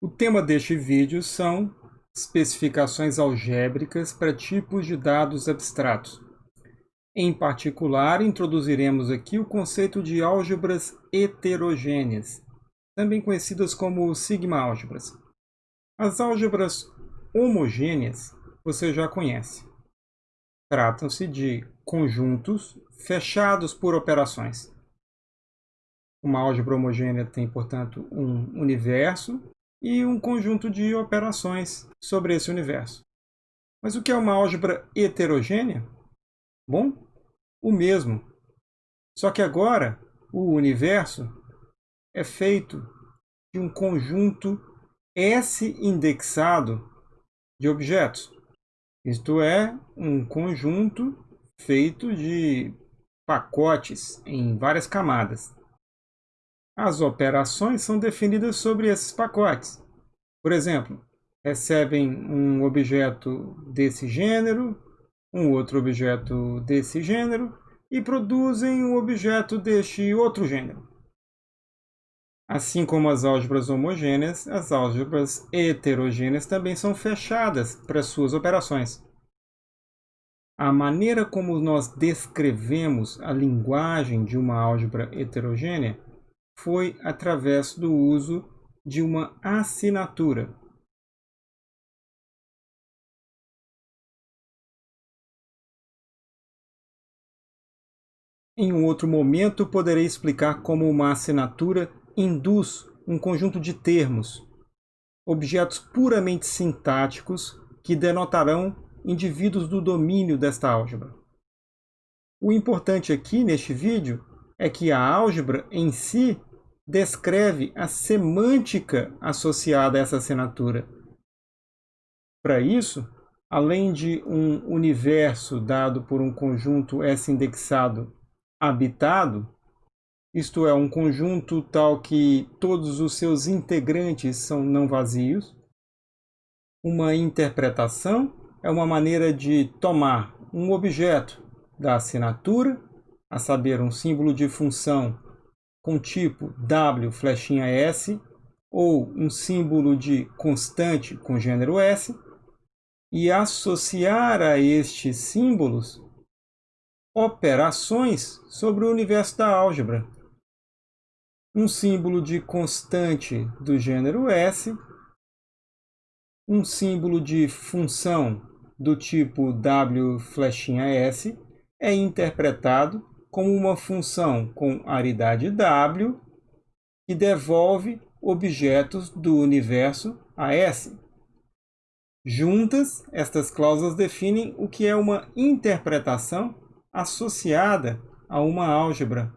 O tema deste vídeo são especificações algébricas para tipos de dados abstratos. Em particular, introduziremos aqui o conceito de álgebras heterogêneas, também conhecidas como sigma-álgebras. As álgebras homogêneas você já conhece. Tratam-se de conjuntos fechados por operações. Uma álgebra homogênea tem, portanto, um universo e um conjunto de operações sobre esse universo. Mas o que é uma álgebra heterogênea? Bom, o mesmo. Só que agora o universo é feito de um conjunto S indexado de objetos. Isto é, um conjunto feito de pacotes em várias camadas. As operações são definidas sobre esses pacotes. Por exemplo, recebem um objeto desse gênero, um outro objeto desse gênero e produzem um objeto deste outro gênero. Assim como as álgebras homogêneas, as álgebras heterogêneas também são fechadas para suas operações. A maneira como nós descrevemos a linguagem de uma álgebra heterogênea foi através do uso de uma assinatura. Em um outro momento, poderei explicar como uma assinatura induz um conjunto de termos, objetos puramente sintáticos que denotarão indivíduos do domínio desta álgebra. O importante aqui neste vídeo é que a álgebra em si descreve a semântica associada a essa assinatura. Para isso, além de um universo dado por um conjunto S indexado habitado, isto é, um conjunto tal que todos os seus integrantes são não vazios, uma interpretação é uma maneira de tomar um objeto da assinatura, a saber, um símbolo de função com tipo W flechinha S ou um símbolo de constante com gênero S e associar a estes símbolos operações sobre o universo da álgebra. Um símbolo de constante do gênero S, um símbolo de função do tipo W flechinha S é interpretado como uma função com aridade W que devolve objetos do universo a S. Juntas, estas cláusulas definem o que é uma interpretação associada a uma álgebra.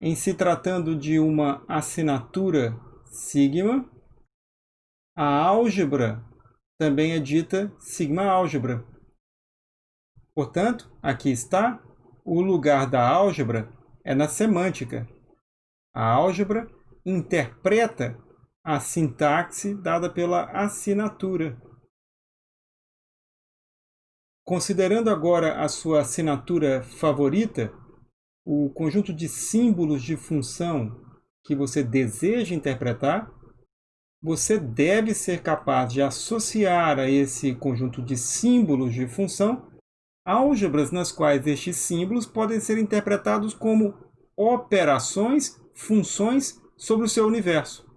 Em se tratando de uma assinatura sigma, a álgebra também é dita sigma-álgebra. Portanto, aqui está, o lugar da álgebra é na semântica. A álgebra interpreta a sintaxe dada pela assinatura. Considerando agora a sua assinatura favorita, o conjunto de símbolos de função que você deseja interpretar, você deve ser capaz de associar a esse conjunto de símbolos de função álgebras nas quais estes símbolos podem ser interpretados como operações, funções sobre o seu universo.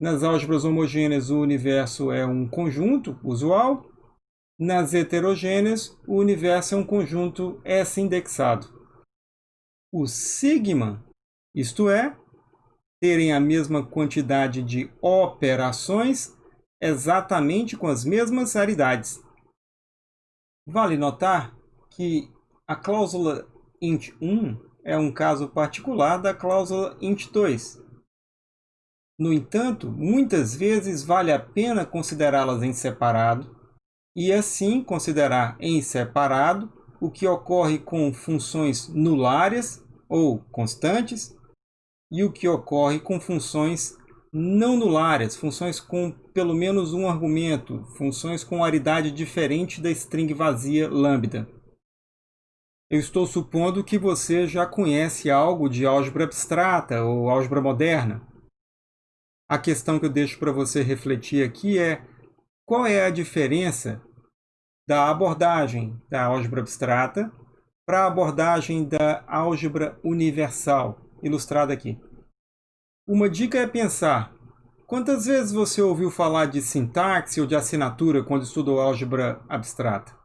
Nas álgebras homogêneas, o universo é um conjunto usual. Nas heterogêneas, o universo é um conjunto S-indexado. O sigma, isto é, terem a mesma quantidade de operações exatamente com as mesmas aridades. Vale notar que a cláusula int1 é um caso particular da cláusula int2. No entanto, muitas vezes vale a pena considerá-las em separado e assim considerar em separado o que ocorre com funções nulárias ou constantes e o que ocorre com funções não nulárias, funções com pelo menos um argumento, funções com aridade diferente da string vazia lambda. Eu estou supondo que você já conhece algo de álgebra abstrata ou álgebra moderna. A questão que eu deixo para você refletir aqui é qual é a diferença da abordagem da álgebra abstrata para a abordagem da álgebra universal, ilustrada aqui. Uma dica é pensar quantas vezes você ouviu falar de sintaxe ou de assinatura quando estudou álgebra abstrata?